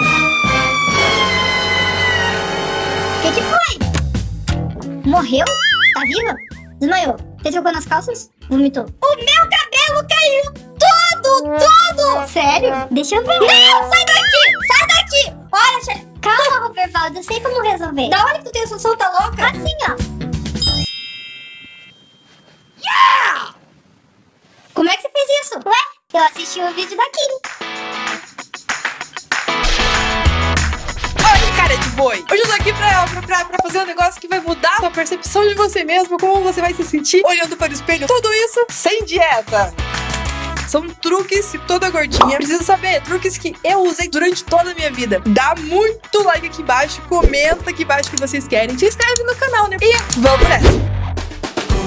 O que, que foi? Morreu? Tá viva? Desmaiou. Você trocou nas calças? Vomitou. O meu cabelo caiu todo, todo! Sério? Deixa eu ver. Não, sai daqui! Sai daqui! Olha, che... Calma, Robervaldo, eu sei como resolver. Da hora que tu tem essa solta louca? Assim, ó. Yeah! Como é que você fez isso? Ué, eu assisti o vídeo da Kim. Boi! Hoje eu tô aqui pra, pra, pra, fazer um negócio que vai mudar a sua percepção de você mesmo, como você vai se sentir olhando para o espelho. Tudo isso sem dieta. São truques que toda gordinha precisa saber. Truques que eu usei durante toda a minha vida. Dá muito like aqui embaixo, comenta aqui embaixo o que vocês querem. Se inscreve no canal, né? E vamos nessa!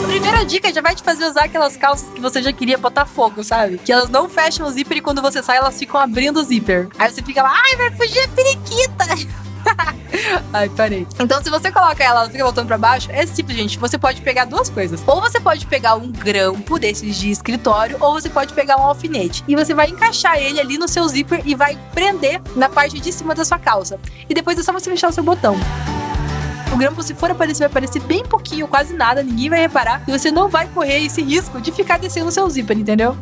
A primeira dica já vai te fazer usar aquelas calças que você já queria botar fogo, sabe? Que elas não fecham o zíper e quando você sai elas ficam abrindo o zíper. Aí você fica lá, ai, vai fugir a periquita. Ai, parei. Então, se você coloca ela, ela fica voltando pra baixo, é simples, gente. Você pode pegar duas coisas. Ou você pode pegar um grampo desses de escritório, ou você pode pegar um alfinete. E você vai encaixar ele ali no seu zíper e vai prender na parte de cima da sua calça. E depois é só você fechar o seu botão. O grampo, se for aparecer, vai aparecer bem pouquinho, quase nada, ninguém vai reparar. E você não vai correr esse risco de ficar descendo o seu zíper, entendeu?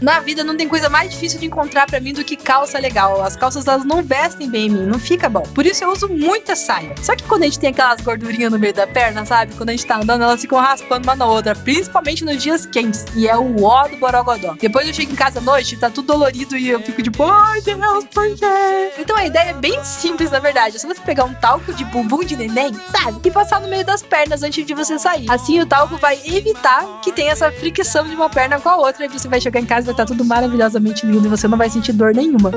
Na vida não tem coisa mais difícil de encontrar para mim do que calça legal. As calças elas não vestem bem em mim, não fica bom. Por isso eu uso muita saia. Só que quando a gente tem aquelas gordurinhas no meio da perna, sabe? Quando a gente tá andando, elas ficam raspando uma na outra, principalmente nos dias quentes. E é o ó do borogodó. Depois eu chego em casa à noite, tá tudo dolorido e eu fico tipo, ai Deus, por quê? Então a ideia é bem simples, na verdade. É só você pegar um talco de bumbum de neném, sabe? E passar no meio das pernas antes de você sair. Assim o talco vai evitar que tenha essa fricção de uma perna com a outra e você vai chegar em casa vai estar tudo maravilhosamente lindo e você não vai sentir dor nenhuma.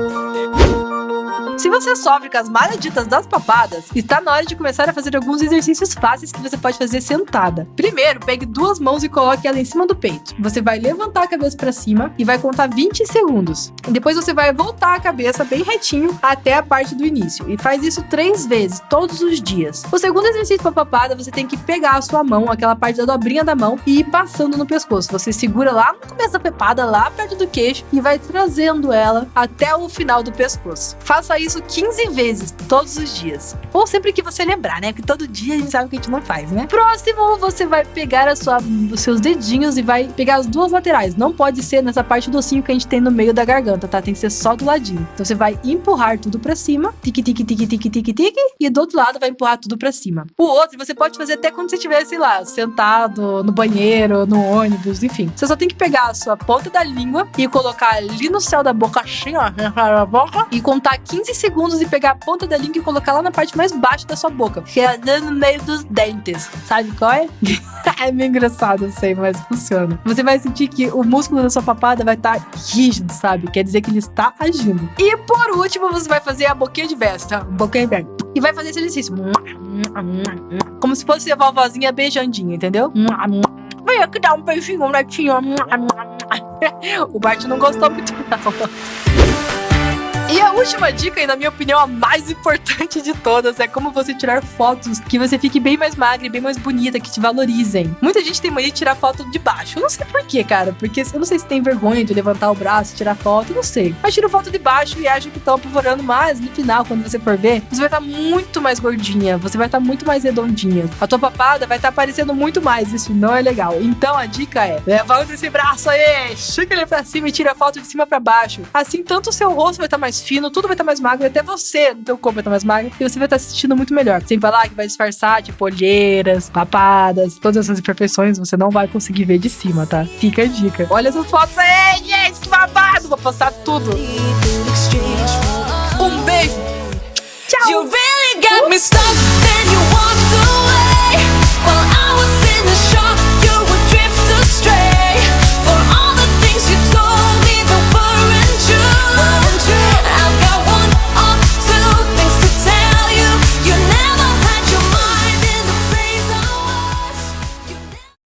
Se você sofre com as malditas das papadas, está na hora de começar a fazer alguns exercícios fáceis que você pode fazer sentada. Primeiro, pegue duas mãos e coloque ela em cima do peito. Você vai levantar a cabeça para cima e vai contar 20 segundos. Depois você vai voltar a cabeça bem retinho até a parte do início. E faz isso três vezes, todos os dias. O segundo exercício para papada, você tem que pegar a sua mão, aquela parte da dobrinha da mão, e ir passando no pescoço. Você segura lá no começo da papada, lá perto do queixo, e vai trazendo ela até o final do pescoço. Faça isso 15 vezes, todos os dias. Ou sempre que você lembrar, né? Porque todo dia a gente sabe que a gente não faz, né? Próximo, você vai pegar a sua, os seus dedinhos e vai pegar as duas laterais. Não pode ser nessa parte do ossinho que a gente tem no meio da garganta, tá? Tem que ser só do ladinho. Então você vai empurrar tudo pra cima, tique, tique, tique, tique, tique, tique, e do outro lado vai empurrar tudo pra cima. O outro você pode fazer até quando você estivesse lá, sentado no banheiro, no ônibus, enfim. Você só tem que pegar a sua ponta da língua e colocar ali no céu da boca, assim, ó, na boca, e contar 15 segundos e pegar a ponta da língua e colocar lá na parte mais baixa da sua boca, que é no meio dos dentes. Sabe qual é? é meio engraçado, eu sei, mas funciona. Você vai sentir que o músculo da sua papada vai estar tá rígido, sabe? Quer dizer que ele está agindo. E por último, você vai fazer a boquinha de tá? Boquinha de verso. E vai fazer esse exercício. Como se fosse a vovozinha beijandinha, entendeu? Vem aqui dar um beijinho, netinho. O Bart não gostou muito, não. E a última dica, e na minha opinião a mais importante de todas, é como você tirar fotos que você fique bem mais magra e bem mais bonita, que te valorizem. Muita gente tem mania de tirar foto de baixo. Eu não sei porquê, cara. Porque eu não sei se tem vergonha de levantar o braço tirar foto, não sei. Mas tira foto de baixo e acha que estão apavorando mais. No final, quando você for ver, você vai estar tá muito mais gordinha, você vai estar tá muito mais redondinha. A tua papada vai estar tá aparecendo muito mais. Isso não é legal. Então a dica é: levanta esse braço aí, chega ele pra cima e tira a foto de cima para baixo. Assim, tanto o seu rosto vai estar mais fino, tudo vai estar mais magro, até você, no teu corpo vai estar mais magro, e você vai estar se sentindo muito melhor. Sem falar que vai disfarçar, tipo, olheiras, papadas, todas essas imperfeições você não vai conseguir ver de cima, tá? Fica a dica. Olha essas fotos aí, gente, que babado! Vou postar tudo. Um beijo. Tchau.